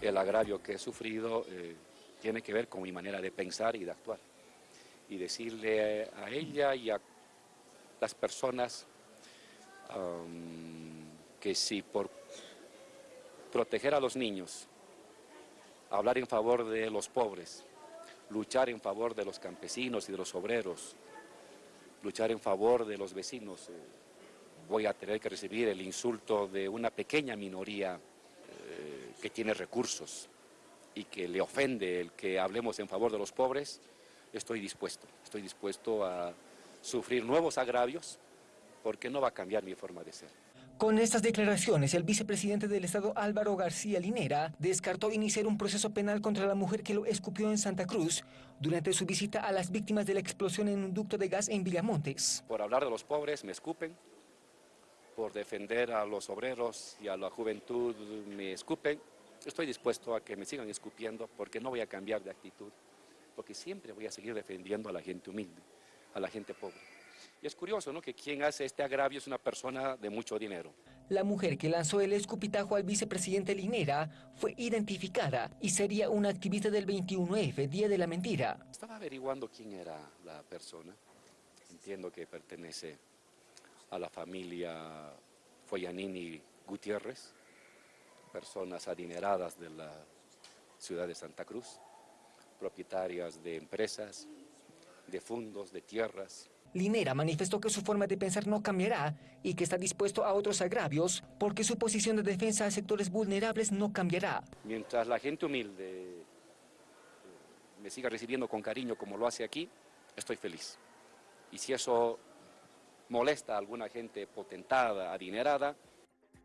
el agravio que he sufrido eh, tiene que ver con mi manera de pensar y de actuar. Y decirle a ella y a las personas que si por proteger a los niños, hablar en favor de los pobres, luchar en favor de los campesinos y de los obreros, luchar en favor de los vecinos, eh, voy a tener que recibir el insulto de una pequeña minoría eh, que tiene recursos y que le ofende el que hablemos en favor de los pobres, estoy dispuesto, estoy dispuesto a sufrir nuevos agravios porque no va a cambiar mi forma de ser. Con estas declaraciones, el vicepresidente del Estado Álvaro García Linera descartó iniciar un proceso penal contra la mujer que lo escupió en Santa Cruz durante su visita a las víctimas de la explosión en un ducto de gas en Villamontes. Por hablar de los pobres me escupen, por defender a los obreros y a la juventud me escupen. Estoy dispuesto a que me sigan escupiendo porque no voy a cambiar de actitud, porque siempre voy a seguir defendiendo a la gente humilde, a la gente pobre. Y es curioso ¿no? que quien hace este agravio es una persona de mucho dinero. La mujer que lanzó el escupitajo al vicepresidente Linera fue identificada y sería una activista del 21F, Día de la Mentira. Estaba averiguando quién era la persona. Entiendo que pertenece a la familia Foyanini Gutiérrez, personas adineradas de la ciudad de Santa Cruz, propietarias de empresas, de fondos, de tierras, Linera manifestó que su forma de pensar no cambiará y que está dispuesto a otros agravios porque su posición de defensa a sectores vulnerables no cambiará. Mientras la gente humilde eh, me siga recibiendo con cariño como lo hace aquí, estoy feliz. Y si eso molesta a alguna gente potentada, adinerada,